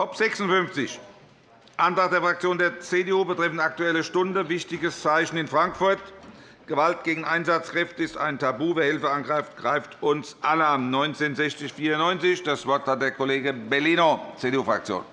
Top 56, Antrag der Fraktion der CDU betreffend Aktuelle Stunde, wichtiges Zeichen in Frankfurt. Gewalt gegen Einsatzkräfte ist ein Tabu. Wer Hilfe angreift, greift uns alle an. 1960-94. Das Wort hat der Kollege Bellino, CDU-Fraktion.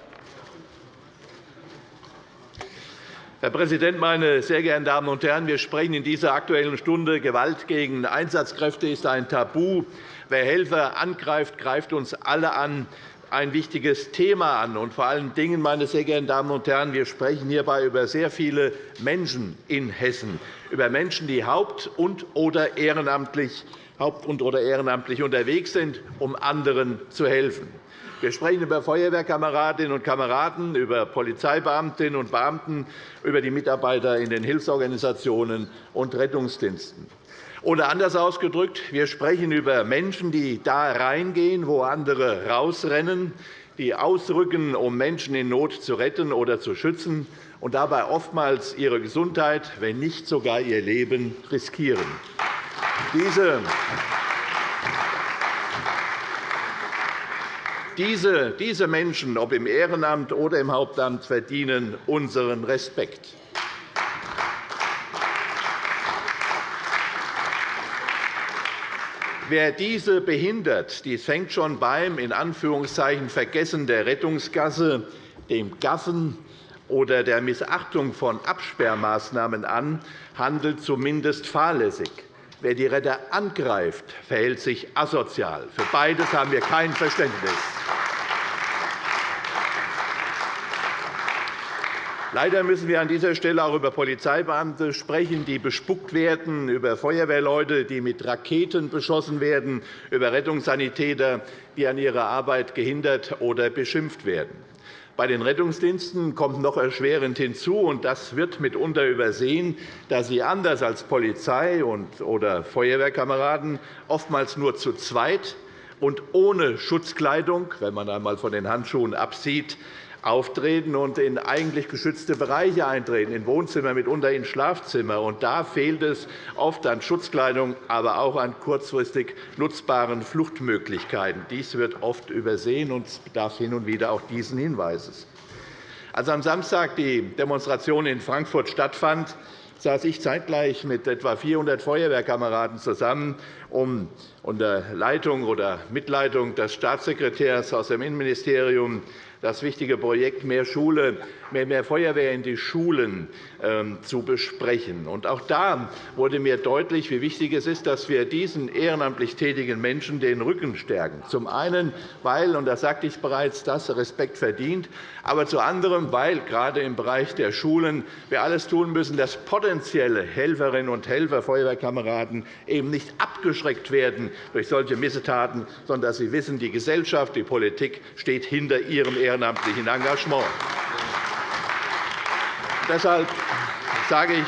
Herr Präsident, meine sehr geehrten Damen und Herren! Wir sprechen in dieser Aktuellen Stunde Gewalt gegen Einsatzkräfte ist ein Tabu. Wer Helfer angreift, greift uns alle an ein wichtiges Thema an. Und vor allen Dingen, meine sehr geehrten Damen und Herren, wir sprechen hierbei über sehr viele Menschen in Hessen, über Menschen, die haupt- und oder ehrenamtlich, haupt- und oder ehrenamtlich unterwegs sind, um anderen zu helfen. Wir sprechen über Feuerwehrkameradinnen und Kameraden, über Polizeibeamtinnen und Beamten, über die Mitarbeiter in den Hilfsorganisationen und Rettungsdiensten. Oder anders ausgedrückt, wir sprechen über Menschen, die da reingehen, wo andere rausrennen, die ausrücken, um Menschen in Not zu retten oder zu schützen und dabei oftmals ihre Gesundheit, wenn nicht sogar ihr Leben riskieren. Diese diese, Menschen, ob im Ehrenamt oder im Hauptamt, verdienen unseren Respekt. Wer diese behindert, dies fängt schon beim in Anführungszeichen Vergessen der Rettungsgasse, dem Gaffen oder der Missachtung von Absperrmaßnahmen an, handelt zumindest fahrlässig. Wer die Retter angreift, verhält sich asozial. Für beides haben wir kein Verständnis. Leider müssen wir an dieser Stelle auch über Polizeibeamte sprechen, die bespuckt werden, über Feuerwehrleute, die mit Raketen beschossen werden, über Rettungssanitäter, die an ihrer Arbeit gehindert oder beschimpft werden. Bei den Rettungsdiensten kommt noch erschwerend hinzu, und das wird mitunter übersehen, dass sie anders als Polizei oder Feuerwehrkameraden oftmals nur zu zweit und ohne Schutzkleidung, wenn man einmal von den Handschuhen absieht, auftreten und in eigentlich geschützte Bereiche eintreten, in Wohnzimmer, mitunter in Schlafzimmer. Da fehlt es oft an Schutzkleidung, aber auch an kurzfristig nutzbaren Fluchtmöglichkeiten. Dies wird oft übersehen und bedarf hin und wieder auch diesen Hinweises. Als am Samstag die Demonstration in Frankfurt stattfand, saß ich zeitgleich mit etwa 400 Feuerwehrkameraden zusammen, um unter Leitung oder Mitleitung des Staatssekretärs aus dem Innenministerium das wichtige Projekt Mehr Schule, mehr Feuerwehr in die Schulen ähm, zu besprechen. Auch da wurde mir deutlich, wie wichtig es ist, dass wir diesen ehrenamtlich tätigen Menschen den Rücken stärken. Zum einen, weil, und das sagte ich bereits, das Respekt verdient, aber zu anderem, weil gerade im Bereich der Schulen wir alles tun müssen, dass potenzielle Helferinnen und Helfer, Feuerwehrkameraden eben nicht abgeschreckt werden durch solche Missetaten, sondern dass sie wissen, die Gesellschaft, die Politik steht hinter ihrem ehrenamtlichen Engagement. Deshalb sage ich,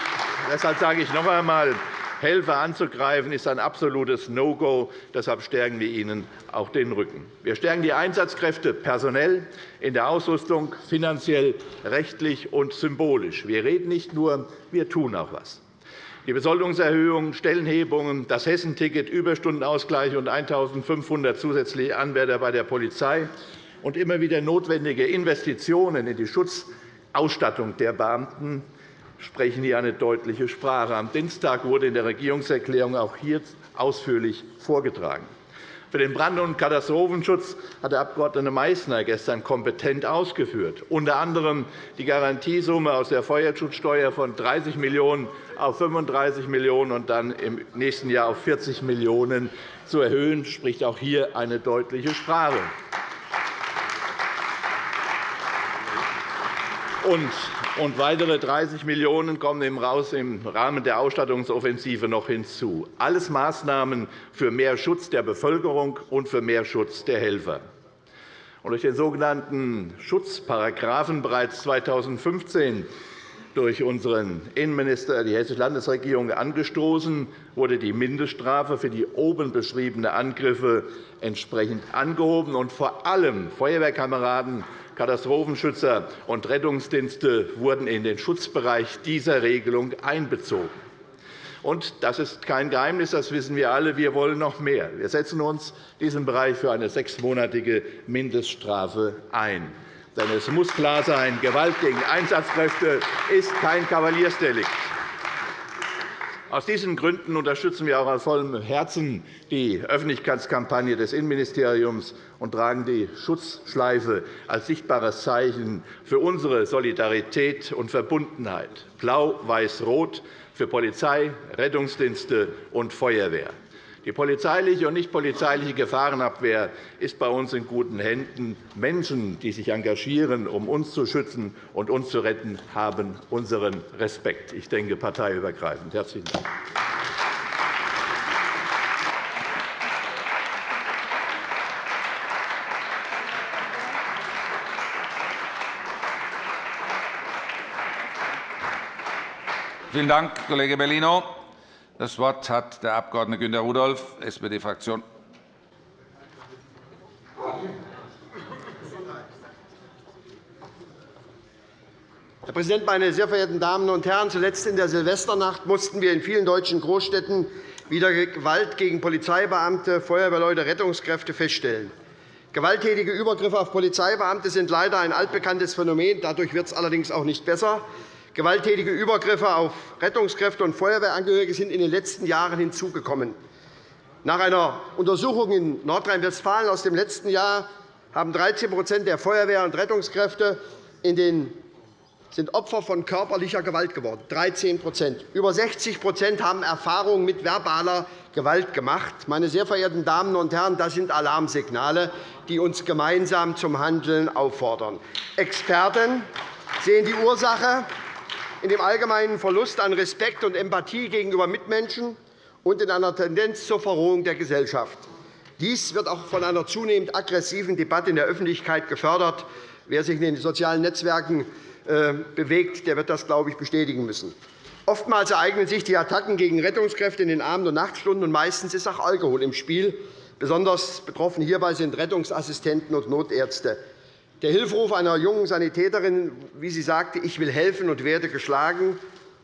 deshalb sage ich noch einmal, Helfer anzugreifen, ist ein absolutes No-Go. Deshalb stärken wir ihnen auch den Rücken. Wir stärken die Einsatzkräfte personell, in der Ausrüstung, finanziell, rechtlich und symbolisch. Wir reden nicht nur, wir tun auch etwas. Die Besoldungserhöhung, Stellenhebungen, das Hessenticket, Überstundenausgleich und 1.500 zusätzliche Anwärter bei der Polizei und immer wieder notwendige Investitionen in die Schutzausstattung der Beamten sprechen hier eine deutliche Sprache. Am Dienstag wurde in der Regierungserklärung auch hier ausführlich vorgetragen. Für den Brand- und Katastrophenschutz hat der Abg. Meißner gestern kompetent ausgeführt, unter anderem die Garantiesumme aus der Feuerschutzsteuer von 30 Millionen € auf 35 Millionen € und dann im nächsten Jahr auf 40 Millionen € zu erhöhen, spricht auch hier eine deutliche Sprache. Und weitere 30 Millionen € kommen im Rahmen der Ausstattungsoffensive noch hinzu. Alles Maßnahmen für mehr Schutz der Bevölkerung und für mehr Schutz der Helfer. durch den sogenannten Schutzparagraphen bereits 2015 durch unseren Innenminister die Hessische Landesregierung angestoßen, wurde die Mindeststrafe für die oben beschriebenen Angriffe entsprechend angehoben. Und vor allem Feuerwehrkameraden Katastrophenschützer und Rettungsdienste wurden in den Schutzbereich dieser Regelung einbezogen. Und das ist kein Geheimnis, das wissen wir alle. Wir wollen noch mehr. Wir setzen uns in diesem Bereich für eine sechsmonatige Mindeststrafe ein. Denn es muss klar sein, Gewalt gegen Einsatzkräfte ist kein Kavaliersdelikt. Aus diesen Gründen unterstützen wir auch aus vollem Herzen die Öffentlichkeitskampagne des Innenministeriums und tragen die Schutzschleife als sichtbares Zeichen für unsere Solidarität und Verbundenheit. Blau, Weiß, Rot für Polizei, Rettungsdienste und Feuerwehr. Die polizeiliche und nicht polizeiliche Gefahrenabwehr ist bei uns in guten Händen. Menschen, die sich engagieren, um uns zu schützen und uns zu retten, haben unseren Respekt. Ich denke parteiübergreifend. Herzlichen Dank. Vielen Dank, Kollege Bellino. Das Wort hat der Abg. Günter Rudolph, SPD-Fraktion. Herr Präsident, meine sehr verehrten Damen und Herren! Zuletzt in der Silvesternacht mussten wir in vielen deutschen Großstädten wieder Gewalt gegen Polizeibeamte, Feuerwehrleute, Rettungskräfte feststellen. Gewalttätige Übergriffe auf Polizeibeamte sind leider ein altbekanntes Phänomen. Dadurch wird es allerdings auch nicht besser. Gewalttätige Übergriffe auf Rettungskräfte und Feuerwehrangehörige sind in den letzten Jahren hinzugekommen. Nach einer Untersuchung in Nordrhein-Westfalen aus dem letzten Jahr haben 13% der Feuerwehr- und Rettungskräfte in den sind Opfer von körperlicher Gewalt geworden. 13 Über 60% haben Erfahrungen mit verbaler Gewalt gemacht. Meine sehr verehrten Damen und Herren, das sind Alarmsignale, die uns gemeinsam zum Handeln auffordern. Experten sehen die Ursache in dem allgemeinen Verlust an Respekt und Empathie gegenüber Mitmenschen und in einer Tendenz zur Verrohung der Gesellschaft. Dies wird auch von einer zunehmend aggressiven Debatte in der Öffentlichkeit gefördert. Wer sich in den sozialen Netzwerken äh, bewegt, der wird das, glaube ich, bestätigen müssen. Oftmals ereignen sich die Attacken gegen Rettungskräfte in den Abend- und Nachtstunden, und meistens ist auch Alkohol im Spiel. Besonders betroffen hierbei sind Rettungsassistenten und Notärzte. Der Hilferuf einer jungen Sanitäterin, wie sie sagte, ich will helfen und werde geschlagen,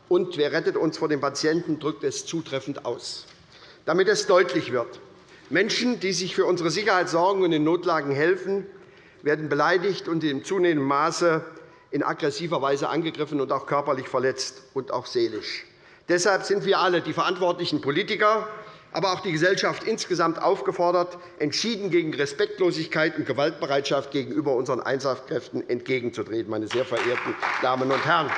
und wer rettet uns vor dem Patienten, drückt es zutreffend aus. Damit es deutlich wird, Menschen, die sich für unsere Sicherheit sorgen und in Notlagen helfen, werden beleidigt und in zunehmendem Maße in aggressiver Weise angegriffen und auch körperlich verletzt und auch seelisch. Deshalb sind wir alle, die verantwortlichen Politiker, aber auch die Gesellschaft insgesamt aufgefordert, entschieden gegen Respektlosigkeit und Gewaltbereitschaft gegenüber unseren Einsatzkräften entgegenzutreten. Meine sehr verehrten Damen und Herren!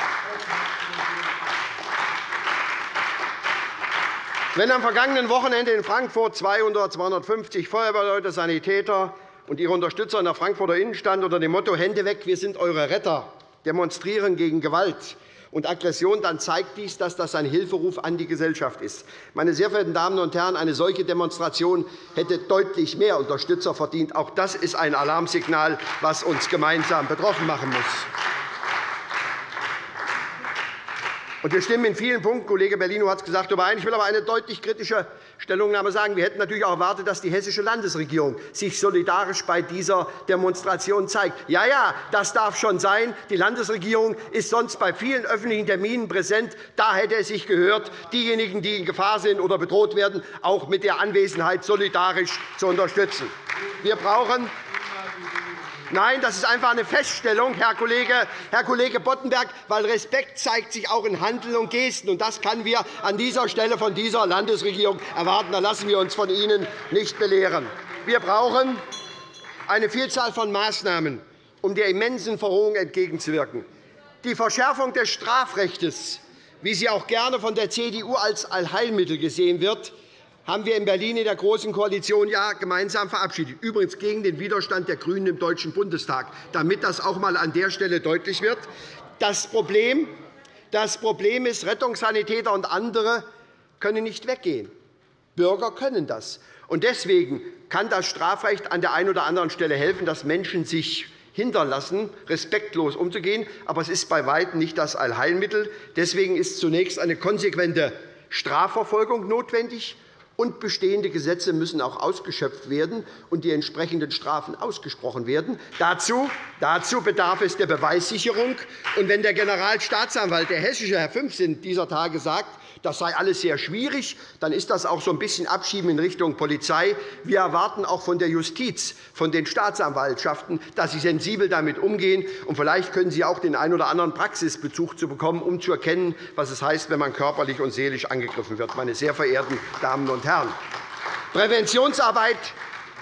Wenn am vergangenen Wochenende in Frankfurt 200, 250 Feuerwehrleute, Sanitäter und ihre Unterstützer in der Frankfurter Innenstadt unter dem Motto Hände weg, wir sind eure Retter demonstrieren gegen Gewalt, und Aggression, dann zeigt dies, dass das ein Hilferuf an die Gesellschaft ist. Meine sehr verehrten Damen und Herren, eine solche Demonstration hätte deutlich mehr Unterstützer verdient. Auch das ist ein Alarmsignal, das uns gemeinsam betroffen machen muss. Wir stimmen in vielen Punkten, Kollege Bellino hat es gesagt, überein. Ich will aber eine deutlich kritische Stellungnahme sagen. Wir hätten natürlich auch erwartet, dass die hessische Landesregierung sich solidarisch bei dieser Demonstration zeigt. Ja, ja, das darf schon sein. Die Landesregierung ist sonst bei vielen öffentlichen Terminen präsent. Da hätte es sich gehört, diejenigen, die in Gefahr sind oder bedroht werden, auch mit der Anwesenheit solidarisch zu unterstützen. Wir brauchen Nein, das ist einfach eine Feststellung, Herr Kollege, Herr Kollege Boddenberg, weil Respekt zeigt sich auch in Handeln und Gesten. Und das können wir an dieser Stelle von dieser Landesregierung erwarten. Da lassen wir uns von Ihnen nicht belehren. Wir brauchen eine Vielzahl von Maßnahmen, um der immensen Verrohung entgegenzuwirken. Die Verschärfung des Strafrechts, wie sie auch gerne von der CDU als Allheilmittel gesehen wird, haben wir in Berlin in der Großen Koalition ja gemeinsam verabschiedet, übrigens gegen den Widerstand der GRÜNEN im Deutschen Bundestag, damit das auch einmal an der Stelle deutlich wird. Das Problem, das Problem ist, Rettungssanitäter und andere können nicht weggehen. Bürger können das. Deswegen kann das Strafrecht an der einen oder anderen Stelle helfen, dass Menschen sich hindern lassen, respektlos umzugehen. Aber es ist bei Weitem nicht das Allheilmittel. Deswegen ist zunächst eine konsequente Strafverfolgung notwendig und bestehende Gesetze müssen auch ausgeschöpft werden und die entsprechenden Strafen ausgesprochen werden. Dazu, dazu bedarf es der Beweissicherung. Und wenn der Generalstaatsanwalt, der hessische Herr Fünfsinn, dieser Tage sagt, das sei alles sehr schwierig. Dann ist das auch so ein bisschen Abschieben in Richtung Polizei. Wir erwarten auch von der Justiz, von den Staatsanwaltschaften, dass sie sensibel damit umgehen. Und vielleicht können Sie auch den einen oder anderen Praxisbezug zu bekommen, um zu erkennen, was es heißt, wenn man körperlich und seelisch angegriffen wird. Meine sehr verehrten Damen und Herren, Präventionsarbeit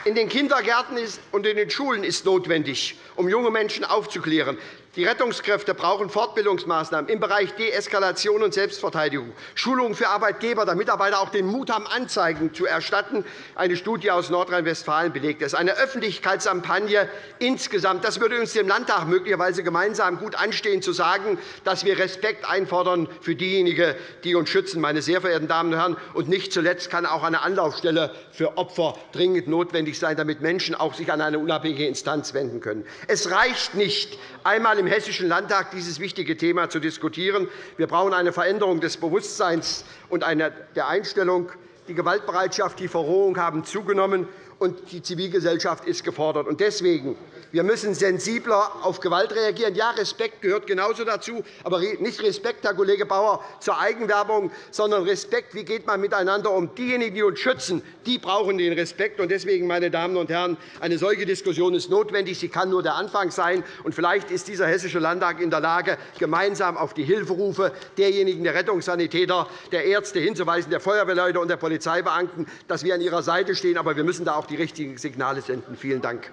in den Kindergärten und in den Schulen ist notwendig, um junge Menschen aufzuklären. Die Rettungskräfte brauchen Fortbildungsmaßnahmen im Bereich Deeskalation und Selbstverteidigung, Schulungen für Arbeitgeber, damit Mitarbeiter auch den Mut haben, Anzeigen zu erstatten. Eine Studie aus Nordrhein-Westfalen belegt es. Eine Öffentlichkeitskampagne insgesamt. Das würde uns dem Landtag möglicherweise gemeinsam gut anstehen, zu sagen, dass wir Respekt einfordern für diejenigen, die uns schützen. Meine sehr verehrten Damen und Herren, und nicht zuletzt kann auch eine Anlaufstelle für Opfer dringend notwendig sein, damit Menschen auch sich an eine unabhängige Instanz wenden können. Es reicht nicht, einmal im Hessischen Landtag dieses wichtige Thema zu diskutieren. Wir brauchen eine Veränderung des Bewusstseins und der Einstellung. Die Gewaltbereitschaft, die Verrohung haben zugenommen, und die Zivilgesellschaft ist gefordert. Deswegen wir müssen sensibler auf Gewalt reagieren. Ja, Respekt gehört genauso dazu, aber nicht Respekt, Herr Kollege Bauer, zur Eigenwerbung, sondern Respekt, wie geht man miteinander um. Diejenigen, die uns schützen, die brauchen den Respekt. Deswegen, meine Damen und Herren, eine solche Diskussion ist notwendig. Sie kann nur der Anfang sein. Vielleicht ist dieser Hessische Landtag in der Lage, gemeinsam auf die Hilferufe derjenigen der Rettungssanitäter, der Ärzte hinzuweisen, der Feuerwehrleute und der Polizeibeamten, dass wir an ihrer Seite stehen. Aber wir müssen da auch die richtigen Signale senden. Vielen Dank.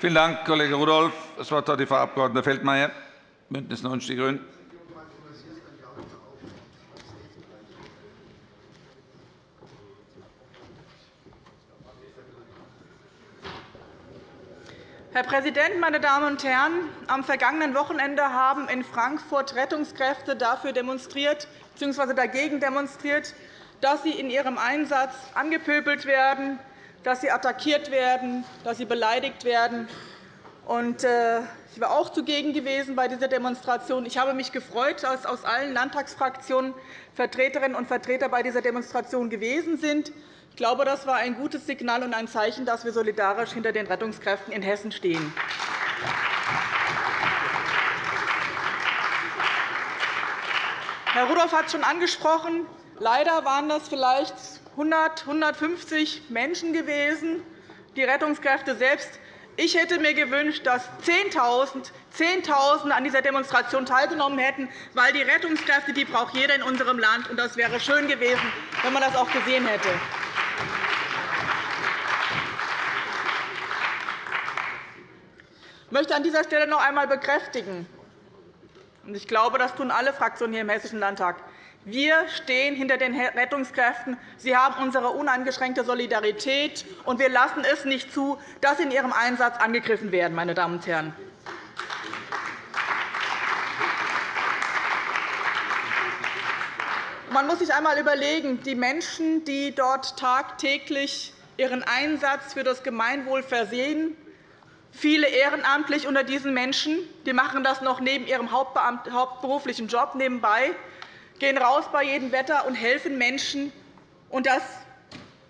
Vielen Dank, Kollege Rudolph. Das Wort hat die Frau Abg. Feldmayer, BÜNDNIS 90 die GRÜNEN. Herr Präsident, meine Damen und Herren! Am vergangenen Wochenende haben in Frankfurt Rettungskräfte dafür demonstriert bzw. dagegen demonstriert, dass sie in ihrem Einsatz angepöbelt werden, dass sie attackiert werden, dass sie beleidigt werden. Äh, ich war auch zugegen gewesen bei dieser Demonstration. Ich habe mich gefreut, dass aus allen Landtagsfraktionen Vertreterinnen und Vertreter bei dieser Demonstration gewesen sind. Ich glaube, das war ein gutes Signal und ein Zeichen, dass wir solidarisch hinter den Rettungskräften in Hessen stehen. Herr Rudolph hat es schon angesprochen. Leider waren das vielleicht 100, 150 Menschen gewesen, die Rettungskräfte selbst. Ich hätte mir gewünscht, dass 10.000 10.000 an dieser Demonstration teilgenommen hätten, weil die Rettungskräfte die braucht jeder in unserem Land. Das wäre schön gewesen, wenn man das auch gesehen hätte. Ich möchte an dieser Stelle noch einmal bekräftigen, und ich glaube, das tun alle Fraktionen hier im Hessischen Landtag, wir stehen hinter den Rettungskräften. Sie haben unsere uneingeschränkte Solidarität, und wir lassen es nicht zu, dass sie in ihrem Einsatz angegriffen werden. Meine Damen und Herren. Man muss sich einmal überlegen, die Menschen, die dort tagtäglich ihren Einsatz für das Gemeinwohl versehen, viele ehrenamtlich unter diesen Menschen, die machen das noch neben ihrem hauptberuflichen Job nebenbei gehen raus bei jedem Wetter und helfen Menschen, und das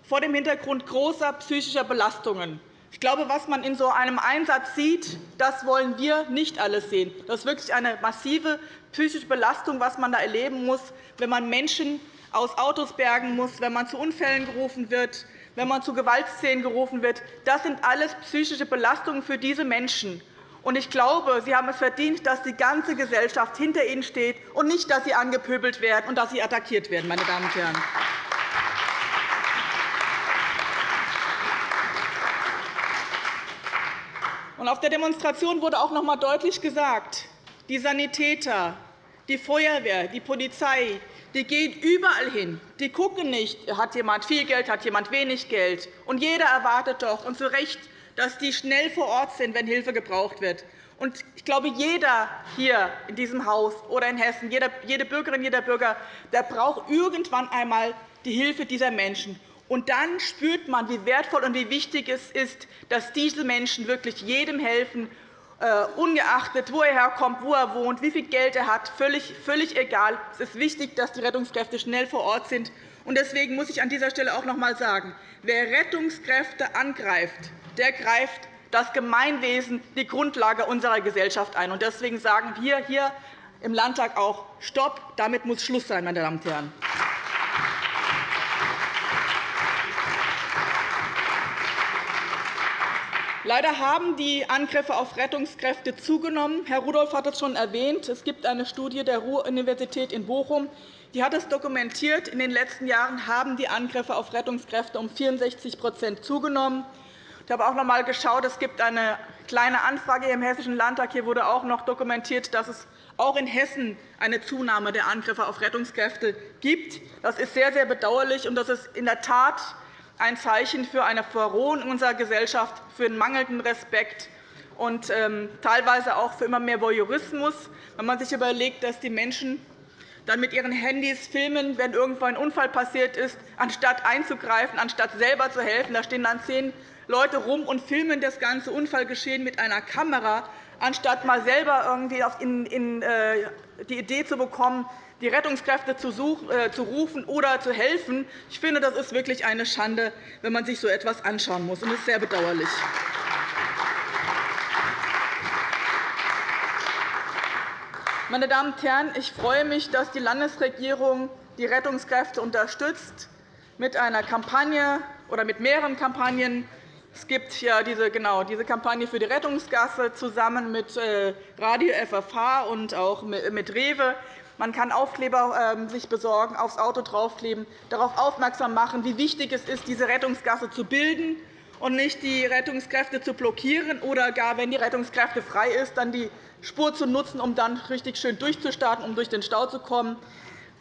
vor dem Hintergrund großer psychischer Belastungen. Ich glaube, was man in so einem Einsatz sieht, das wollen wir nicht alles sehen. Das ist wirklich eine massive psychische Belastung, was man da erleben muss, wenn man Menschen aus Autos bergen muss, wenn man zu Unfällen gerufen wird, wenn man zu Gewaltszenen gerufen wird. Das sind alles psychische Belastungen für diese Menschen. Und ich glaube, Sie haben es verdient, dass die ganze Gesellschaft hinter Ihnen steht und nicht, dass Sie angepöbelt werden und dass Sie attackiert werden. Meine Damen und Herren. Auf der Demonstration wurde auch noch einmal deutlich gesagt, die Sanitäter, die Feuerwehr, die Polizei, die gehen überall hin. Die gucken nicht, hat jemand viel Geld, hat jemand wenig Geld. Und jeder erwartet doch, und zu Recht, dass die schnell vor Ort sind, wenn Hilfe gebraucht wird. Ich glaube, jeder hier in diesem Haus oder in Hessen, jede Bürgerin, jeder Bürger, der braucht irgendwann einmal die Hilfe dieser Menschen. Und dann spürt man, wie wertvoll und wie wichtig es ist, dass diese Menschen wirklich jedem helfen äh, ungeachtet, wo er herkommt, wo er wohnt, wie viel Geld er hat, völlig, völlig egal. Es ist wichtig, dass die Rettungskräfte schnell vor Ort sind. Deswegen muss ich an dieser Stelle auch noch einmal sagen, wer Rettungskräfte angreift, der greift das Gemeinwesen, die Grundlage unserer Gesellschaft ein. Deswegen sagen wir hier im Landtag auch Stopp! Damit muss Schluss sein, meine Damen und Herren. Leider haben die Angriffe auf Rettungskräfte zugenommen. Herr Rudolph hat es schon erwähnt. Es gibt eine Studie der Ruhr-Universität in Bochum, die hat es dokumentiert. In den letzten Jahren haben die Angriffe auf Rettungskräfte um 64% zugenommen. Ich habe auch noch einmal geschaut. Es gibt eine kleine Anfrage im Hessischen Landtag. Hier wurde auch noch dokumentiert, dass es auch in Hessen eine Zunahme der Angriffe auf Rettungskräfte gibt. Das ist sehr, sehr bedauerlich, und das ist in der Tat ein Zeichen für eine Verrohung unserer Gesellschaft, für einen mangelnden Respekt und ähm, teilweise auch für immer mehr Voyeurismus, wenn man sich überlegt, dass die Menschen dann mit ihren Handys filmen, wenn irgendwo ein Unfall passiert ist, anstatt einzugreifen, anstatt selber zu helfen. Da stehen dann zehn Leute rum und filmen das ganze Unfallgeschehen mit einer Kamera, anstatt mal selber irgendwie äh, die Idee zu bekommen, die Rettungskräfte äh, zu rufen oder zu helfen. Ich finde, das ist wirklich eine Schande, wenn man sich so etwas anschauen muss. Das ist sehr bedauerlich. Meine Damen und Herren, ich freue mich, dass die Landesregierung die Rettungskräfte unterstützt mit einer Kampagne oder mit mehreren Kampagnen. Es gibt ja diese, genau, diese Kampagne für die Rettungsgasse zusammen mit äh, Radio FFH und auch mit REWE. Man kann Aufkleber ähm, sich besorgen, aufs Auto draufkleben, darauf aufmerksam machen, wie wichtig es ist, diese Rettungsgasse zu bilden und nicht die Rettungskräfte zu blockieren oder gar, wenn die Rettungskräfte frei ist, dann die Spur zu nutzen, um dann richtig schön durchzustarten, um durch den Stau zu kommen.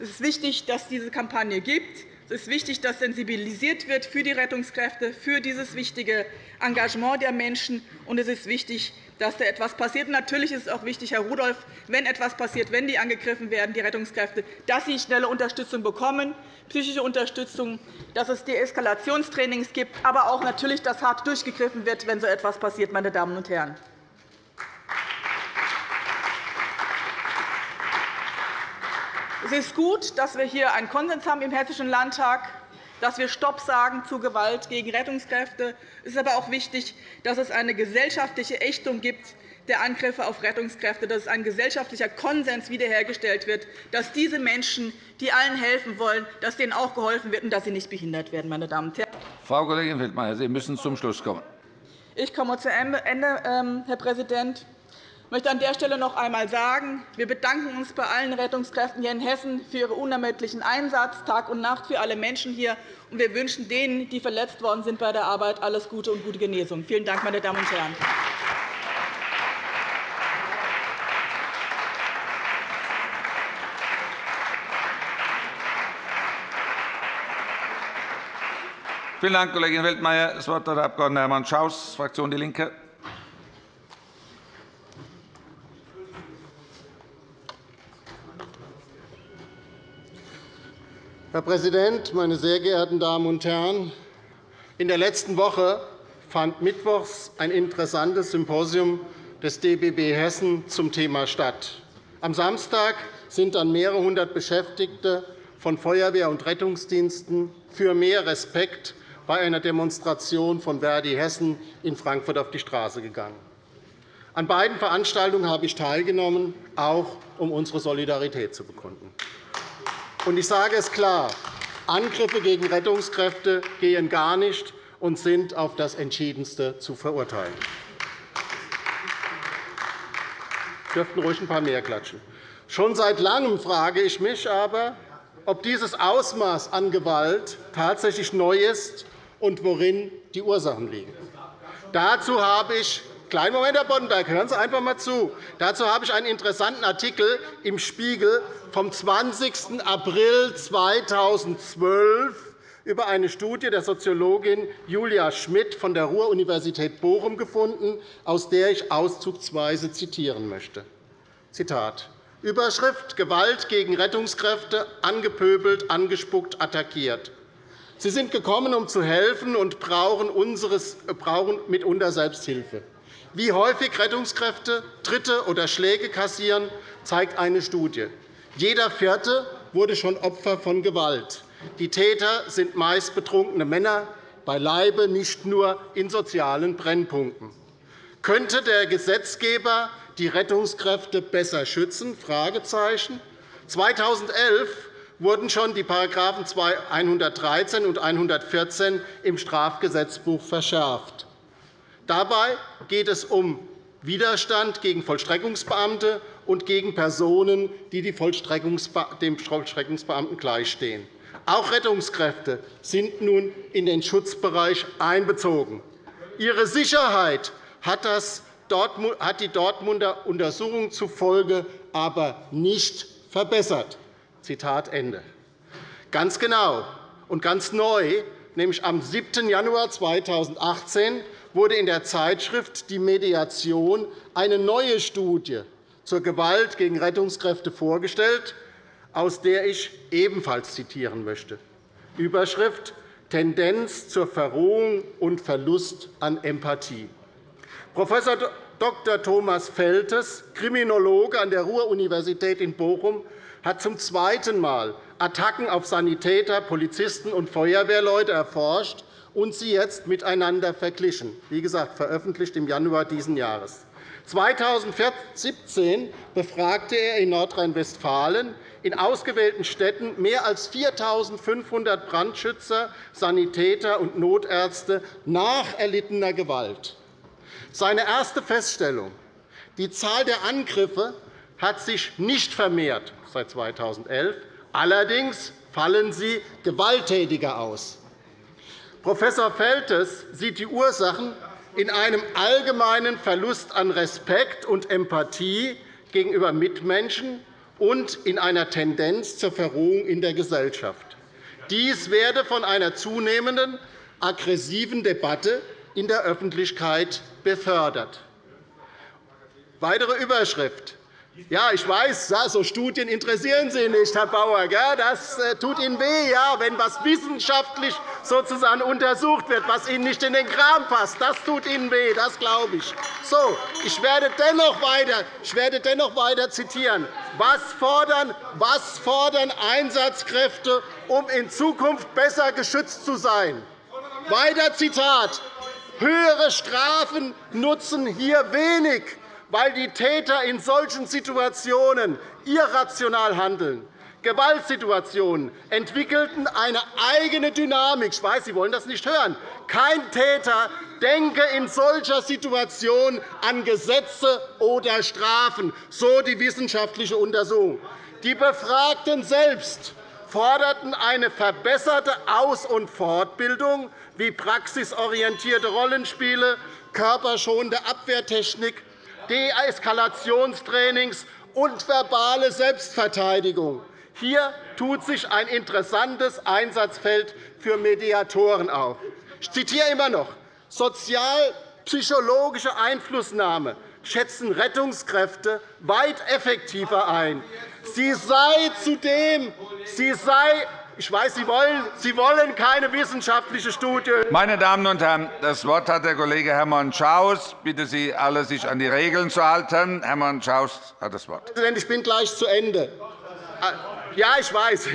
Es ist wichtig, dass es diese Kampagne gibt. Es ist wichtig, dass sensibilisiert wird für die Rettungskräfte, für dieses wichtige Engagement der Menschen. Und es ist wichtig, dass da etwas passiert. natürlich ist es auch wichtig, Herr Rudolph, wenn etwas passiert, wenn die angegriffen werden, die Rettungskräfte, dass sie schnelle Unterstützung bekommen, psychische Unterstützung, dass es Deeskalationstrainings gibt, aber auch natürlich, dass hart durchgegriffen wird, wenn so etwas passiert. Meine Damen und Herren. Es ist gut, dass wir hier einen Konsens haben im Hessischen Landtag haben, dass wir Stopp sagen zu Gewalt gegen Rettungskräfte. Es ist aber auch wichtig, dass es eine gesellschaftliche Ächtung gibt der Angriffe auf Rettungskräfte, dass ein gesellschaftlicher Konsens wiederhergestellt wird, dass diese Menschen, die allen helfen wollen, dass denen auch geholfen wird und dass sie nicht behindert werden. Meine Damen und Herren. Frau Kollegin Wildmeier, Sie müssen zum Schluss kommen. Ich komme zu Ende, ähm, Herr Präsident. Ich möchte an der Stelle noch einmal sagen, wir bedanken uns bei allen Rettungskräften hier in Hessen für ihren unermüdlichen Einsatz Tag und Nacht für alle Menschen hier. Und wir wünschen denen, die verletzt worden sind bei der Arbeit, alles Gute und gute Genesung. Vielen Dank, meine Damen und Herren. Vielen Dank, Kollegin Weltmeier. Das Wort hat der Abg. Hermann Schaus, Fraktion DIE LINKE. Herr Präsident, meine sehr geehrten Damen und Herren! In der letzten Woche fand mittwochs ein interessantes Symposium des DBB Hessen zum Thema statt. Am Samstag sind dann mehrere hundert Beschäftigte von Feuerwehr und Rettungsdiensten für mehr Respekt bei einer Demonstration von Verdi Hessen in Frankfurt auf die Straße gegangen. An beiden Veranstaltungen habe ich teilgenommen, auch um unsere Solidarität zu bekunden. Ich sage es klar, Angriffe gegen Rettungskräfte gehen gar nicht und sind auf das Entschiedenste zu verurteilen. Dürften ruhig ein paar mehr klatschen. Schon seit Langem frage ich mich aber, ob dieses Ausmaß an Gewalt tatsächlich neu ist und worin die Ursachen liegen. Dazu habe ich Kleinen Moment, Herr Boddenberg, hören Sie einfach einmal zu. Dazu habe ich einen interessanten Artikel im Spiegel vom 20. April 2012 über eine Studie der Soziologin Julia Schmidt von der Ruhr-Universität Bochum gefunden, aus der ich auszugsweise zitieren möchte. Zitat. Überschrift Gewalt gegen Rettungskräfte, angepöbelt, angespuckt, attackiert. Sie sind gekommen, um zu helfen und brauchen, unseres, brauchen mitunter Selbsthilfe. Wie häufig Rettungskräfte Tritte oder Schläge kassieren, zeigt eine Studie. Jeder Vierte wurde schon Opfer von Gewalt. Die Täter sind meist betrunkene Männer, beileibe nicht nur in sozialen Brennpunkten. Könnte der Gesetzgeber die Rettungskräfte besser schützen? 2011 wurden schon die § 113 und 114 im Strafgesetzbuch verschärft. Dabei geht es um Widerstand gegen Vollstreckungsbeamte und gegen Personen, die dem Vollstreckungsbeamten gleichstehen. Auch Rettungskräfte sind nun in den Schutzbereich einbezogen. Ihre Sicherheit hat die Dortmunder Untersuchung zufolge aber nicht verbessert. Zitat Ende. Ganz genau und ganz neu, nämlich am 7. Januar 2018, wurde in der Zeitschrift Die Mediation eine neue Studie zur Gewalt gegen Rettungskräfte vorgestellt, aus der ich ebenfalls zitieren möchte. Überschrift Tendenz zur Verrohung und Verlust an Empathie. Prof. Dr. Thomas Feltes, Kriminologe an der Ruhr-Universität in Bochum, hat zum zweiten Mal Attacken auf Sanitäter, Polizisten und Feuerwehrleute erforscht und sie jetzt miteinander verglichen. Wie gesagt, veröffentlicht im Januar dieses Jahres. 2017 befragte er in Nordrhein-Westfalen in ausgewählten Städten mehr als 4.500 Brandschützer, Sanitäter und Notärzte nach erlittener Gewalt. Seine erste Feststellung. Die Zahl der Angriffe hat sich nicht vermehrt seit 2011. Allerdings fallen sie gewalttätiger aus. Prof. Feltes sieht die Ursachen in einem allgemeinen Verlust an Respekt und Empathie gegenüber Mitmenschen und in einer Tendenz zur Verrohung in der Gesellschaft. Dies werde von einer zunehmenden aggressiven Debatte in der Öffentlichkeit befördert. Weitere Überschrift. Ja, ich weiß, so Studien interessieren Sie nicht, Herr Bauer. Das äh, tut Ihnen weh, wenn etwas wissenschaftlich sozusagen untersucht wird, was Ihnen nicht in den Kram passt. Das tut Ihnen weh, das glaube ich. So, ich werde dennoch weiter, ich werde dennoch weiter zitieren. Was fordern, was fordern Einsatzkräfte, um in Zukunft besser geschützt zu sein? Weiter Zitat. Höhere Strafen nutzen hier wenig, weil die Täter in solchen Situationen irrational handeln. Gewaltsituationen entwickelten eine eigene Dynamik. Ich weiß, Sie wollen das nicht hören. Kein Täter denke in solcher Situation an Gesetze oder Strafen, so die wissenschaftliche Untersuchung. Die Befragten selbst forderten eine verbesserte Aus- und Fortbildung wie praxisorientierte Rollenspiele, körperschonende Abwehrtechnik, Deeskalationstrainings und verbale Selbstverteidigung. Hier tut sich ein interessantes Einsatzfeld für Mediatoren auf. Ich zitiere immer noch. Sozialpsychologische Einflussnahme schätzen Rettungskräfte weit effektiver ein. Sie sei zudem, sie sei ich weiß, Sie wollen, Sie wollen keine wissenschaftliche Studie. Meine Damen und Herren, das Wort hat der Kollege Hermann Schaus. Ich bitte Sie alle, sich an die Regeln zu halten. Hermann Schaus hat das Wort. Ich bin gleich zu Ende. Ja, ich weiß.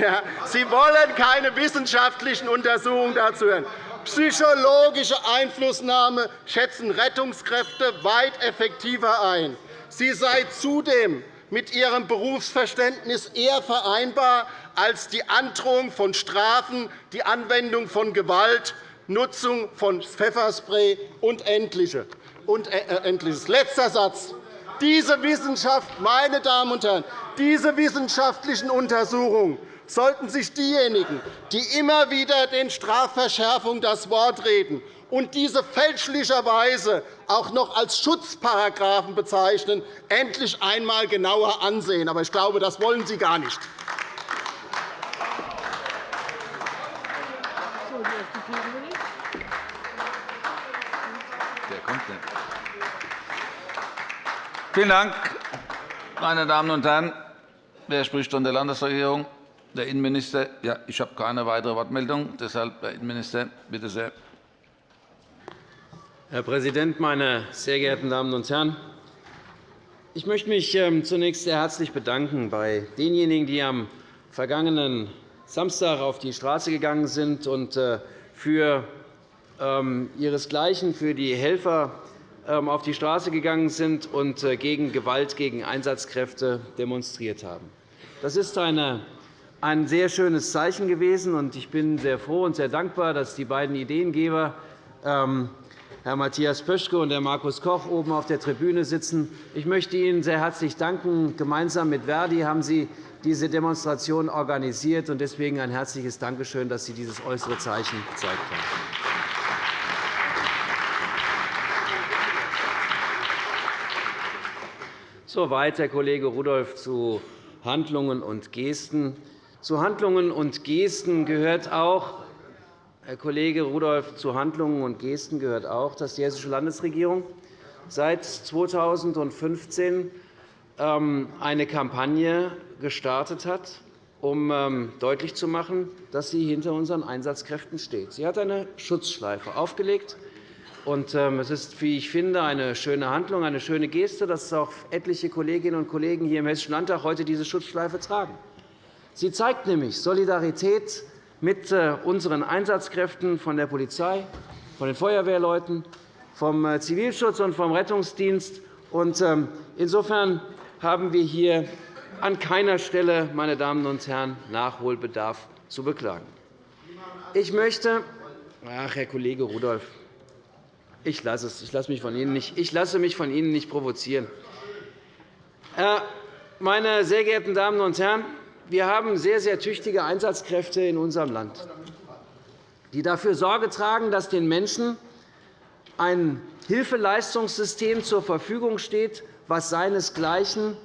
Sie wollen keine wissenschaftlichen Untersuchungen dazu hören. Psychologische Einflussnahme schätzen Rettungskräfte weit effektiver ein. Sie sei zudem mit ihrem Berufsverständnis eher vereinbar als die Androhung von Strafen, die Anwendung von Gewalt, Nutzung von Pfefferspray und Ähnliches. Letzter Satz. Diese Wissenschaft, meine Damen und Herren, diese wissenschaftlichen Untersuchungen sollten sich diejenigen, die immer wieder den Strafverschärfungen das Wort reden und diese fälschlicherweise auch noch als Schutzparagraphen bezeichnen, endlich einmal genauer ansehen. Aber ich glaube, das wollen Sie gar nicht. Vielen Dank, meine Damen und Herren. Wer spricht von der Landesregierung? Der Innenminister. Ja, ich habe keine weitere Wortmeldung. Deshalb, Herr Innenminister, bitte sehr. Herr Präsident, meine sehr geehrten Damen und Herren! Ich möchte mich ähm, zunächst sehr herzlich bedanken bei denjenigen, die am vergangenen Samstag auf die Straße gegangen sind und äh, für ähm, ihresgleichen, für die Helfer ähm, auf die Straße gegangen sind und äh, gegen Gewalt gegen Einsatzkräfte demonstriert haben. Das ist ein sehr schönes Zeichen gewesen. Ich bin sehr froh und sehr dankbar, dass die beiden Ideengeber, ähm, Herr Matthias Pöschke und Herr Markus Koch, oben auf der Tribüne sitzen. Ich möchte Ihnen sehr herzlich danken. Gemeinsam mit Verdi haben Sie diese Demonstration organisiert. Deswegen ein herzliches Dankeschön, dass Sie dieses äußere Zeichen gezeigt haben. Soweit, Herr Kollege Rudolph, zu Handlungen und Gesten. Zu Handlungen und Gesten gehört auch, Herr Kollege Rudolph, zu Handlungen und Gesten gehört auch, dass die Hessische Landesregierung seit 2015 ähm, eine Kampagne gestartet hat, um ähm, deutlich zu machen, dass sie hinter unseren Einsatzkräften steht. Sie hat eine Schutzschleife aufgelegt. Ähm, es ist, wie ich finde, eine schöne Handlung, eine schöne Geste, dass auch etliche Kolleginnen und Kollegen hier im Hessischen Landtag heute diese Schutzschleife tragen. Sie zeigt nämlich Solidarität mit äh, unseren Einsatzkräften von der Polizei, von den Feuerwehrleuten, vom äh, Zivilschutz und vom Rettungsdienst. Ähm, insofern haben wir hier an keiner Stelle, meine Damen und Herren, Nachholbedarf zu beklagen. Ich möchte, ach, Herr Kollege Rudolph, ich lasse es. Ich lasse mich von Ihnen nicht, ich lasse mich von Ihnen nicht provozieren. Meine sehr geehrten Damen und Herren, wir haben sehr, sehr tüchtige Einsatzkräfte in unserem Land, die dafür Sorge tragen, dass den Menschen ein Hilfeleistungssystem zur Verfügung steht, was seinesgleichen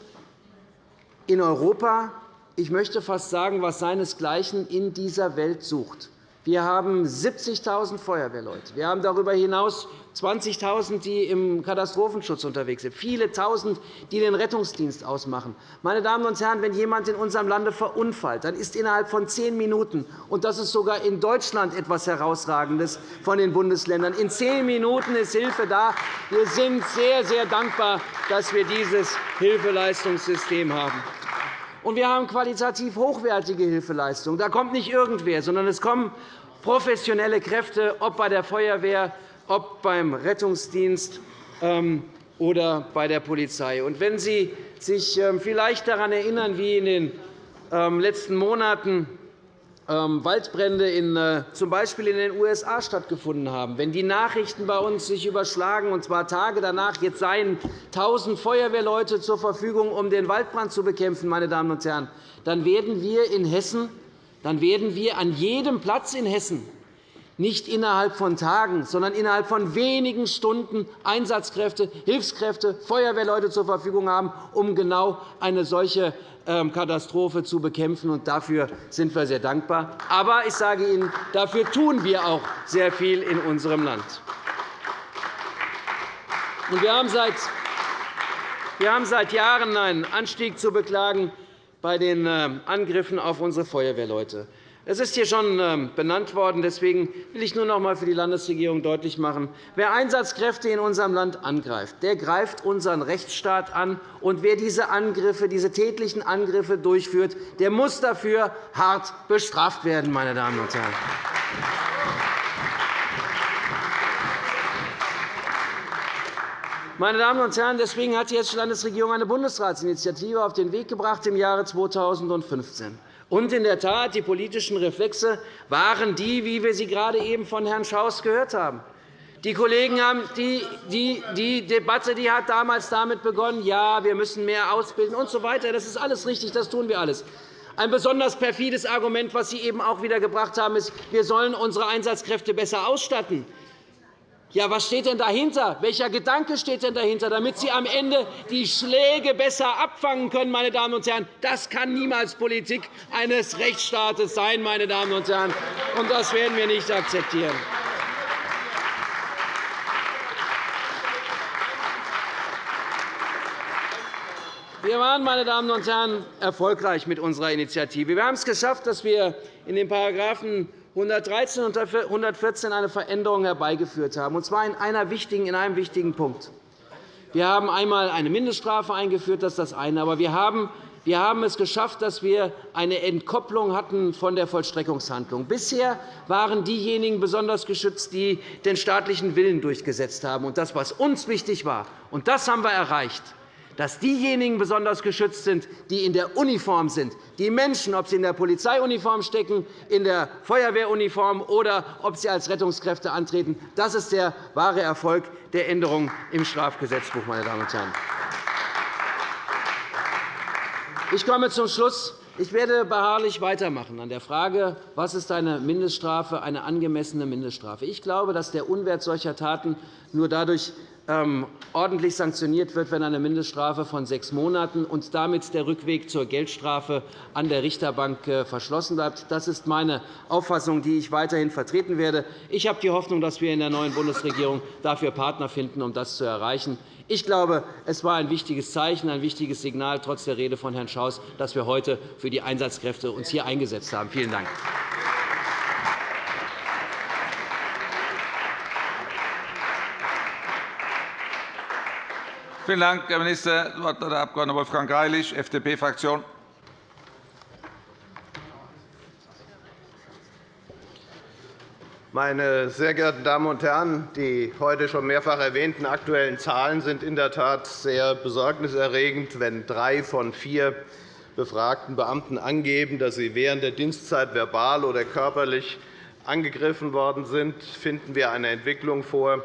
in Europa, ich möchte fast sagen, was seinesgleichen in dieser Welt sucht. Wir haben 70.000 Feuerwehrleute. Wir haben darüber hinaus 20.000, die im Katastrophenschutz unterwegs sind, viele Tausend, die den Rettungsdienst ausmachen. Meine Damen und Herren, wenn jemand in unserem Lande verunfallt, dann ist innerhalb von zehn Minuten, und das ist sogar in Deutschland etwas Herausragendes von den Bundesländern, in zehn Minuten ist Hilfe da. Wir sind sehr, sehr dankbar, dass wir dieses Hilfeleistungssystem haben. Und wir haben qualitativ hochwertige Hilfeleistungen. Da kommt nicht irgendwer, sondern es kommen professionelle Kräfte, ob bei der Feuerwehr, ob beim Rettungsdienst ähm, oder bei der Polizei. Und wenn Sie sich ähm, vielleicht daran erinnern, wie in den ähm, letzten Monaten Waldbrände in, äh, z. B. in den USA stattgefunden haben, wenn die Nachrichten bei uns sich überschlagen, und zwar Tage danach, jetzt seien 1.000 Feuerwehrleute zur Verfügung, um den Waldbrand zu bekämpfen, meine Damen und Herren, dann werden wir in Hessen dann werden wir an jedem Platz in Hessen nicht innerhalb von Tagen, sondern innerhalb von wenigen Stunden Einsatzkräfte, Hilfskräfte, Feuerwehrleute zur Verfügung haben, um genau eine solche ähm, Katastrophe zu bekämpfen. Dafür sind wir sehr dankbar. Aber ich sage Ihnen, dafür tun wir auch sehr viel in unserem Land. Wir haben seit Jahren einen Anstieg zu beklagen bei den ähm, Angriffen auf unsere Feuerwehrleute. Es ist hier schon ähm, benannt worden. Deswegen will ich nur noch einmal für die Landesregierung deutlich machen, wer Einsatzkräfte in unserem Land angreift, der greift unseren Rechtsstaat an. Und wer diese Angriffe, diese tätlichen Angriffe durchführt, der muss dafür hart bestraft werden, meine Damen und Herren. Meine Damen und Herren, deswegen hat die Hessische Landesregierung eine Bundesratsinitiative auf den Weg gebracht im Jahre 2015. Und in der Tat, die politischen Reflexe waren die, wie wir sie gerade eben von Herrn Schaus gehört haben. Die Kollegen haben die, die, die Debatte die hat damals damit begonnen, ja, wir müssen mehr ausbilden usw. So das ist alles richtig, das tun wir alles. Ein besonders perfides Argument, das Sie eben auch wieder gebracht haben, ist, wir sollen unsere Einsatzkräfte besser ausstatten. Ja, was steht denn dahinter? Welcher Gedanke steht denn dahinter, damit Sie am Ende die Schläge besser abfangen können, meine Damen und Herren? Das kann niemals Politik eines Rechtsstaates sein, meine Damen und Herren, und das werden wir nicht akzeptieren. Wir waren, meine Damen und Herren, erfolgreich mit unserer Initiative. Wir haben es geschafft, dass wir in den § 113 und 114 eine Veränderung herbeigeführt haben, und zwar in, einer wichtigen, in einem wichtigen Punkt. Wir haben einmal eine Mindeststrafe eingeführt, das ist das eine. Aber wir haben wir haben es geschafft, dass wir eine Entkopplung hatten von der Vollstreckungshandlung. Bisher waren diejenigen besonders geschützt, die den staatlichen Willen durchgesetzt haben. Und das, was uns wichtig war, und das haben wir erreicht, dass diejenigen besonders geschützt sind, die in der Uniform sind. Die Menschen, ob sie in der Polizeiuniform stecken, in der Feuerwehruniform oder ob sie als Rettungskräfte antreten, das ist der wahre Erfolg der Änderung im Strafgesetzbuch. Meine Damen und Herren. Ich komme zum Schluss. Ich werde beharrlich weitermachen an der Frage, was ist eine Mindeststrafe, eine angemessene Mindeststrafe. Ich glaube, dass der Unwert solcher Taten nur dadurch ordentlich sanktioniert wird, wenn eine Mindeststrafe von sechs Monaten und damit der Rückweg zur Geldstrafe an der Richterbank äh, verschlossen bleibt. Das ist meine Auffassung, die ich weiterhin vertreten werde. Ich habe die Hoffnung, dass wir in der neuen Bundesregierung dafür Partner finden, um das zu erreichen. Ich glaube, es war ein wichtiges Zeichen, ein wichtiges Signal, trotz der Rede von Herrn Schaus, dass wir heute für die Einsatzkräfte uns hier eingesetzt haben. Vielen Dank. Vielen Dank, Herr Minister. Das Wort hat der Abg. Wolfgang Greilich, FDP-Fraktion. Meine sehr geehrten Damen und Herren, die heute schon mehrfach erwähnten aktuellen Zahlen sind in der Tat sehr besorgniserregend. Wenn drei von vier befragten Beamten angeben, dass sie während der Dienstzeit verbal oder körperlich angegriffen worden sind, finden wir eine Entwicklung vor,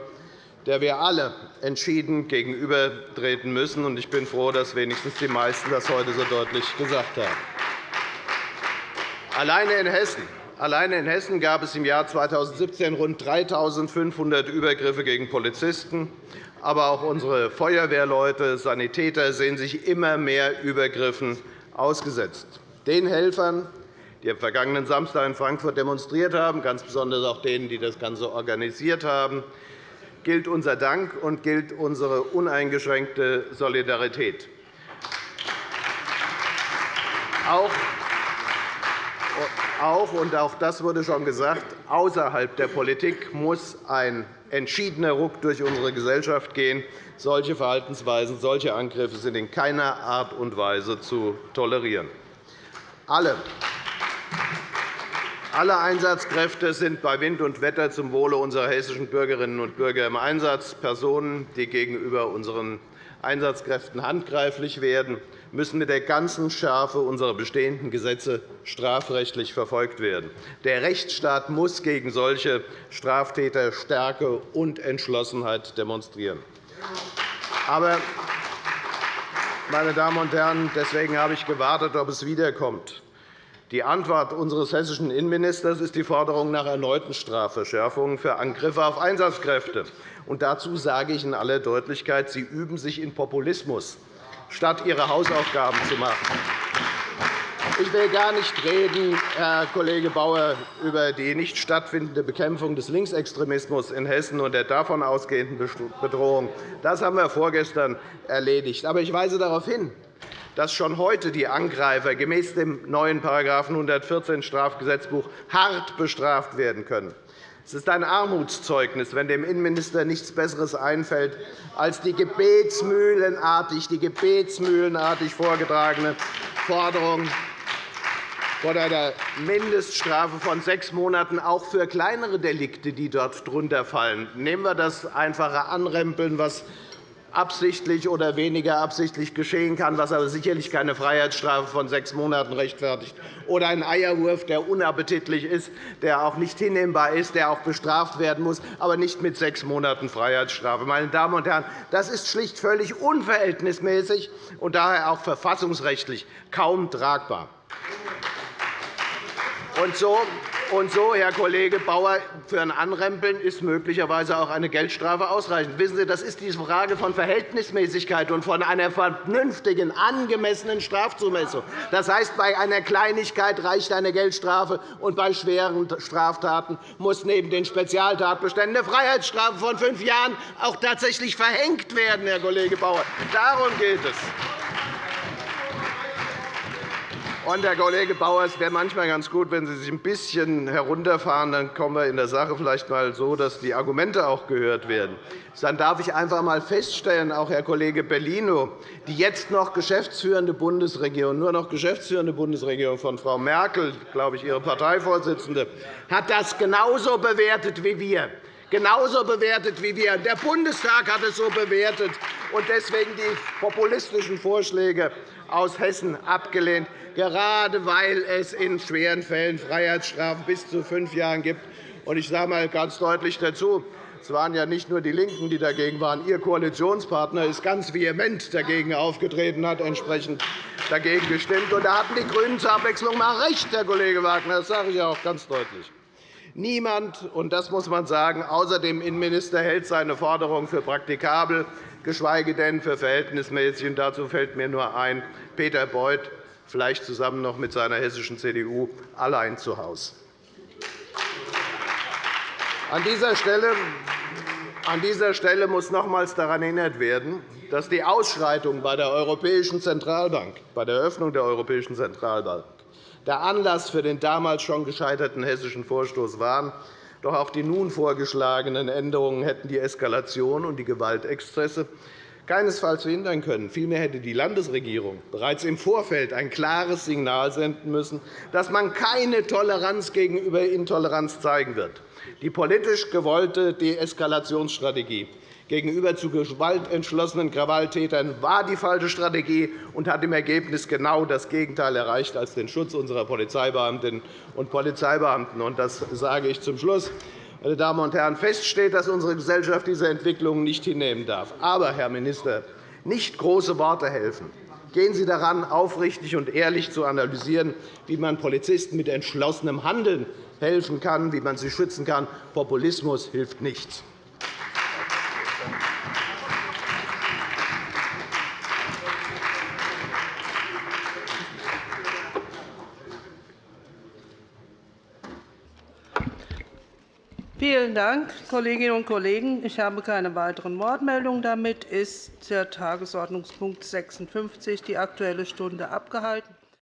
der wir alle entschieden gegenübertreten müssen. Ich bin froh, dass wenigstens die meisten das heute so deutlich gesagt haben. Alleine in Hessen Alleine in Hessen gab es im Jahr 2017 rund 3.500 Übergriffe gegen Polizisten. Aber auch unsere Feuerwehrleute, Sanitäter sehen sich immer mehr Übergriffen ausgesetzt. Den Helfern, die am vergangenen Samstag in Frankfurt demonstriert haben, ganz besonders auch denen, die das Ganze organisiert haben, gilt unser Dank und gilt unsere uneingeschränkte Solidarität. Auch, und auch das wurde schon gesagt, außerhalb der Politik muss ein entschiedener Ruck durch unsere Gesellschaft gehen. Solche Verhaltensweisen, solche Angriffe sind in keiner Art und Weise zu tolerieren. Alle alle Einsatzkräfte sind bei Wind und Wetter zum Wohle unserer hessischen Bürgerinnen und Bürger im Einsatz. Personen, die gegenüber unseren Einsatzkräften handgreiflich werden, müssen mit der ganzen Schärfe unserer bestehenden Gesetze strafrechtlich verfolgt werden. Der Rechtsstaat muss gegen solche Straftäter Stärke und Entschlossenheit demonstrieren. Aber, meine Damen und Herren, deswegen habe ich gewartet, ob es wiederkommt. Die Antwort unseres hessischen Innenministers ist die Forderung nach erneuten Strafverschärfungen für Angriffe auf Einsatzkräfte. Und dazu sage ich in aller Deutlichkeit, Sie üben sich in Populismus, statt Ihre Hausaufgaben zu machen. Ich will gar nicht reden, Herr Kollege Bauer, über die nicht stattfindende Bekämpfung des Linksextremismus in Hessen und der davon ausgehenden Bedrohung. Das haben wir vorgestern erledigt. Aber ich weise darauf hin, dass schon heute die Angreifer gemäß dem neuen § 114 Strafgesetzbuch hart bestraft werden können. Es ist ein Armutszeugnis, wenn dem Innenminister nichts Besseres einfällt, als die gebetsmühlenartig, die gebetsmühlenartig vorgetragene Forderung von einer Mindeststrafe von sechs Monaten auch für kleinere Delikte, die dort drunter fallen. Nehmen wir das einfache Anrempeln, was absichtlich oder weniger absichtlich geschehen kann, was aber sicherlich keine Freiheitsstrafe von sechs Monaten rechtfertigt, oder ein Eierwurf, der unappetitlich ist, der auch nicht hinnehmbar ist, der auch bestraft werden muss, aber nicht mit sechs Monaten Freiheitsstrafe. Meine Damen und Herren, das ist schlicht völlig unverhältnismäßig und daher auch verfassungsrechtlich kaum tragbar. Und so und so, Herr Kollege Bauer, für ein Anrempeln ist möglicherweise auch eine Geldstrafe ausreichend. Wissen Sie, das ist die Frage von Verhältnismäßigkeit und von einer vernünftigen, angemessenen Strafzumessung. Das heißt, bei einer Kleinigkeit reicht eine Geldstrafe, und bei schweren Straftaten muss neben den Spezialtatbeständen eine Freiheitsstrafe von fünf Jahren auch tatsächlich verhängt werden, Herr Kollege Bauer. Darum geht es. Und, Herr Kollege Bauer, es wäre manchmal ganz gut, wenn Sie sich ein bisschen herunterfahren. Dann kommen wir in der Sache vielleicht einmal so, dass die Argumente auch gehört werden. Dann darf ich einfach einmal feststellen, auch Herr Kollege Bellino, die jetzt noch geschäftsführende Bundesregierung, nur noch geschäftsführende Bundesregierung von Frau Merkel, glaube ich, Ihre Parteivorsitzende, hat das genauso bewertet wie wir genauso bewertet wie wir. Der Bundestag hat es so bewertet und deswegen die populistischen Vorschläge aus Hessen abgelehnt gerade weil es in schweren Fällen Freiheitsstrafen bis zu fünf Jahren gibt. Ich sage einmal ganz deutlich dazu, es waren ja nicht nur die LINKEN, die dagegen waren. Ihr Koalitionspartner ist ganz vehement dagegen aufgetreten, hat entsprechend dagegen gestimmt. Da hatten die GRÜNEN zur Abwechslung einmal recht, Herr Kollege Wagner. Das sage ich auch ganz deutlich. Niemand, und das muss man sagen, außer dem Innenminister hält seine Forderung für praktikabel, geschweige denn für verhältnismäßig. dazu fällt mir nur ein, Peter Beuth vielleicht zusammen noch mit seiner hessischen CDU, allein zu Hause. An dieser Stelle an dieser Stelle muss nochmals daran erinnert werden, dass die Ausschreitungen bei der Europäischen Zentralbank, bei der Eröffnung der Europäischen Zentralbank der Anlass für den damals schon gescheiterten hessischen Vorstoß waren. Doch auch die nun vorgeschlagenen Änderungen hätten die Eskalation und die Gewaltexzesse keinesfalls verhindern können. Vielmehr hätte die Landesregierung bereits im Vorfeld ein klares Signal senden müssen, dass man keine Toleranz gegenüber Intoleranz zeigen wird. Die politisch gewollte Deeskalationsstrategie gegenüber zu gewaltentschlossenen Krawalltätern war die falsche Strategie und hat im Ergebnis genau das Gegenteil erreicht als den Schutz unserer Polizeibeamtinnen und Polizeibeamten. Das sage ich zum Schluss. Meine Damen und Herren, fest steht, dass unsere Gesellschaft diese Entwicklung nicht hinnehmen darf. Aber, Herr Minister, nicht große Worte helfen. Gehen Sie daran, aufrichtig und ehrlich zu analysieren, wie man Polizisten mit entschlossenem Handeln helfen kann, wie man sie schützen kann. Populismus hilft nichts. Vielen Dank, Kolleginnen und Kollegen. Ich habe keine weiteren Wortmeldungen. Damit ist der Tagesordnungspunkt 56, die Aktuelle Stunde, abgehalten.